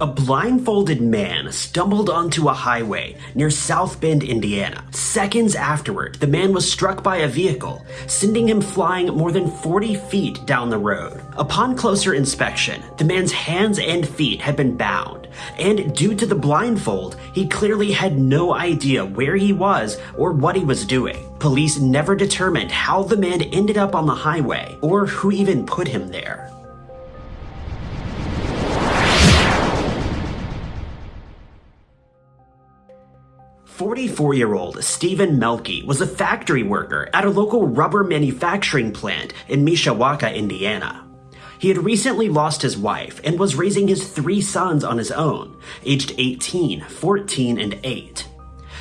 A blindfolded man stumbled onto a highway near South Bend, Indiana. Seconds afterward, the man was struck by a vehicle, sending him flying more than 40 feet down the road. Upon closer inspection, the man's hands and feet had been bound, and due to the blindfold, he clearly had no idea where he was or what he was doing. Police never determined how the man ended up on the highway or who even put him there. 44-year-old Stephen Melky was a factory worker at a local rubber manufacturing plant in Mishawaka, Indiana. He had recently lost his wife and was raising his three sons on his own, aged 18, 14, and 8.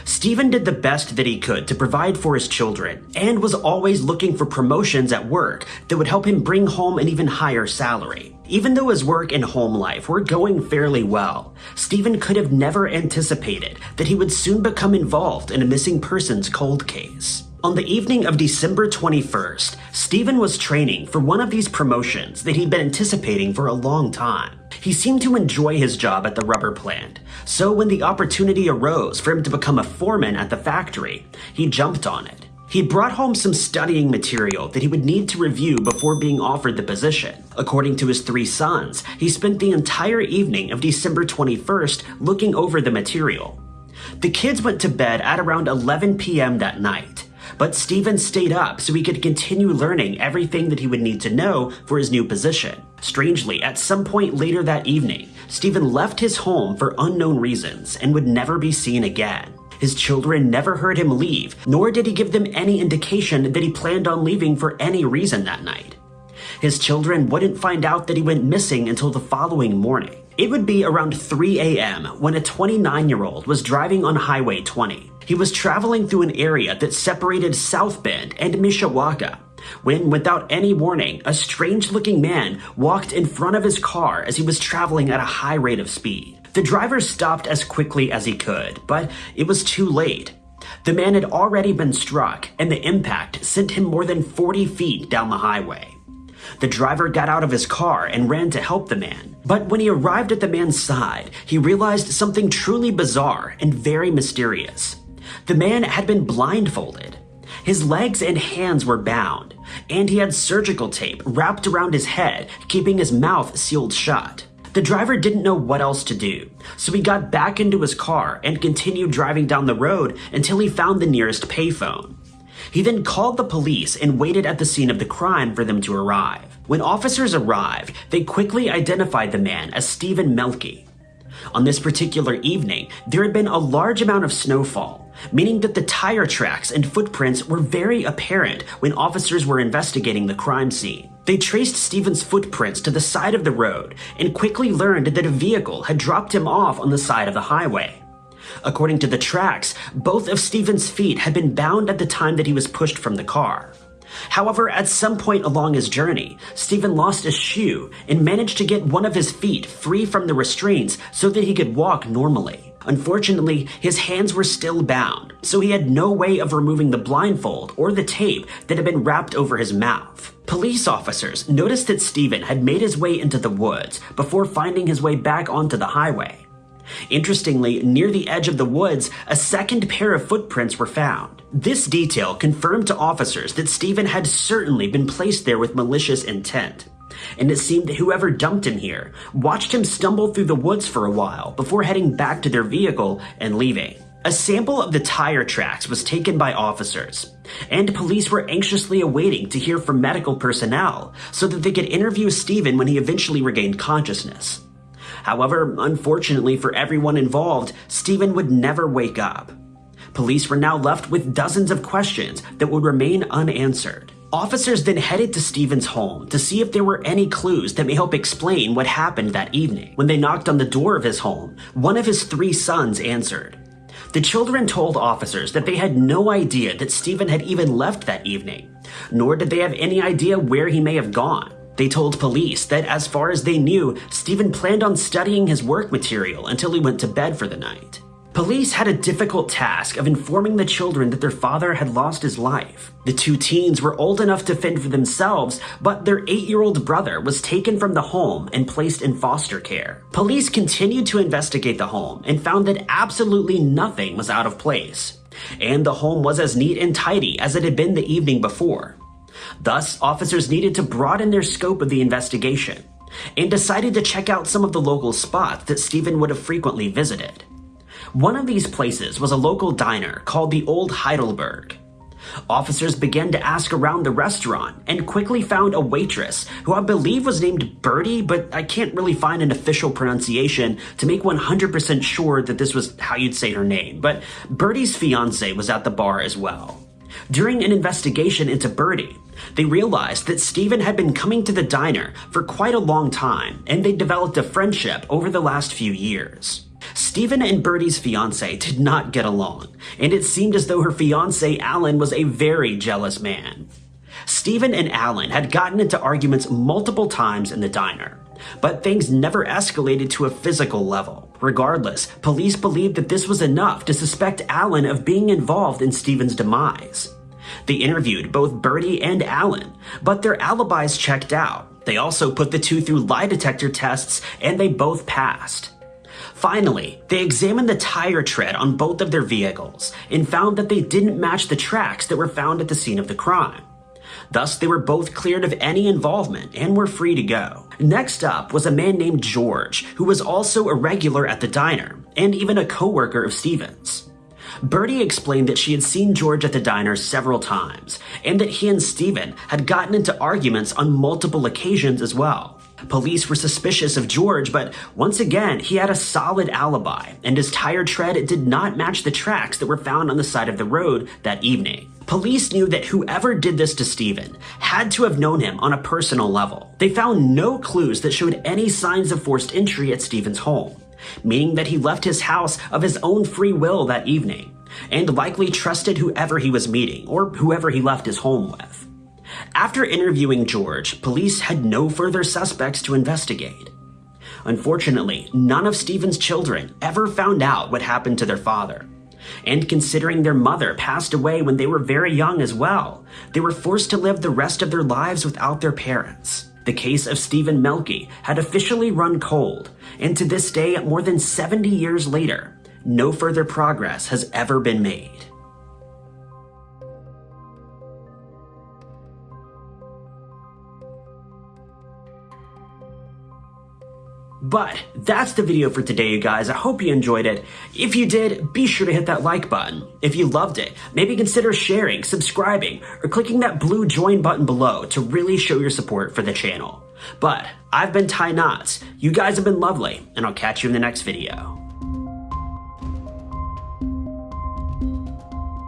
Stephen did the best that he could to provide for his children and was always looking for promotions at work that would help him bring home an even higher salary. Even though his work and home life were going fairly well, Stephen could have never anticipated that he would soon become involved in a missing persons cold case. On the evening of December 21st, Stephen was training for one of these promotions that he'd been anticipating for a long time. He seemed to enjoy his job at the rubber plant, so when the opportunity arose for him to become a foreman at the factory, he jumped on it. He brought home some studying material that he would need to review before being offered the position. According to his three sons, he spent the entire evening of December 21st looking over the material. The kids went to bed at around 11 p.m. that night, but Stephen stayed up so he could continue learning everything that he would need to know for his new position. Strangely, at some point later that evening, Stephen left his home for unknown reasons and would never be seen again. His children never heard him leave, nor did he give them any indication that he planned on leaving for any reason that night. His children wouldn't find out that he went missing until the following morning. It would be around 3 a.m. when a 29-year-old was driving on Highway 20. He was traveling through an area that separated South Bend and Mishawaka when, without any warning, a strange-looking man walked in front of his car as he was traveling at a high rate of speed. The driver stopped as quickly as he could, but it was too late. The man had already been struck, and the impact sent him more than 40 feet down the highway. The driver got out of his car and ran to help the man. But when he arrived at the man's side, he realized something truly bizarre and very mysterious. The man had been blindfolded. His legs and hands were bound, and he had surgical tape wrapped around his head, keeping his mouth sealed shut. The driver didn't know what else to do, so he got back into his car and continued driving down the road until he found the nearest payphone. He then called the police and waited at the scene of the crime for them to arrive. When officers arrived, they quickly identified the man as Stephen Melky. On this particular evening, there had been a large amount of snowfall, meaning that the tire tracks and footprints were very apparent when officers were investigating the crime scene. They traced Stephen's footprints to the side of the road and quickly learned that a vehicle had dropped him off on the side of the highway. According to the tracks, both of Stephen's feet had been bound at the time that he was pushed from the car. However, at some point along his journey, Stephen lost a shoe and managed to get one of his feet free from the restraints so that he could walk normally. Unfortunately, his hands were still bound, so he had no way of removing the blindfold or the tape that had been wrapped over his mouth. Police officers noticed that Stephen had made his way into the woods before finding his way back onto the highway. Interestingly, near the edge of the woods, a second pair of footprints were found. This detail confirmed to officers that Stephen had certainly been placed there with malicious intent. And it seemed that whoever dumped him here watched him stumble through the woods for a while before heading back to their vehicle and leaving. A sample of the tire tracks was taken by officers, and police were anxiously awaiting to hear from medical personnel so that they could interview Stephen when he eventually regained consciousness. However, unfortunately for everyone involved, Stephen would never wake up. Police were now left with dozens of questions that would remain unanswered. Officers then headed to Stephen's home to see if there were any clues that may help explain what happened that evening. When they knocked on the door of his home, one of his three sons answered. The children told officers that they had no idea that Stephen had even left that evening, nor did they have any idea where he may have gone. They told police that as far as they knew, Stephen planned on studying his work material until he went to bed for the night. Police had a difficult task of informing the children that their father had lost his life. The two teens were old enough to fend for themselves, but their eight-year-old brother was taken from the home and placed in foster care. Police continued to investigate the home and found that absolutely nothing was out of place. And the home was as neat and tidy as it had been the evening before. Thus, officers needed to broaden their scope of the investigation and decided to check out some of the local spots that Stephen would have frequently visited. One of these places was a local diner called the Old Heidelberg. Officers began to ask around the restaurant and quickly found a waitress who I believe was named Birdie, but I can't really find an official pronunciation to make 100% sure that this was how you'd say her name. But Birdie's fiance was at the bar as well. During an investigation into Birdie, they realized that Stephen had been coming to the diner for quite a long time, and they developed a friendship over the last few years. Stephen and Bertie's fiance did not get along, and it seemed as though her fiance Alan was a very jealous man. Stephen and Alan had gotten into arguments multiple times in the diner, but things never escalated to a physical level. Regardless, police believed that this was enough to suspect Alan of being involved in Stephen's demise. They interviewed both Bertie and Alan, but their alibis checked out. They also put the two through lie detector tests, and they both passed. Finally, they examined the tire tread on both of their vehicles and found that they didn't match the tracks that were found at the scene of the crime. Thus, they were both cleared of any involvement and were free to go. Next up was a man named George, who was also a regular at the diner, and even a co-worker of Stevens. Bertie explained that she had seen George at the diner several times, and that he and Stephen had gotten into arguments on multiple occasions as well. Police were suspicious of George, but once again, he had a solid alibi, and his tire tread did not match the tracks that were found on the side of the road that evening. Police knew that whoever did this to Stephen had to have known him on a personal level. They found no clues that showed any signs of forced entry at Stephen's home, meaning that he left his house of his own free will that evening, and likely trusted whoever he was meeting or whoever he left his home with. After interviewing George, police had no further suspects to investigate. Unfortunately, none of Stephen's children ever found out what happened to their father. And considering their mother passed away when they were very young as well, they were forced to live the rest of their lives without their parents. The case of Stephen Mielke had officially run cold, and to this day, more than 70 years later, no further progress has ever been made. But that's the video for today, you guys. I hope you enjoyed it. If you did, be sure to hit that like button. If you loved it, maybe consider sharing, subscribing, or clicking that blue join button below to really show your support for the channel. But I've been Ty Knotts. You guys have been lovely, and I'll catch you in the next video.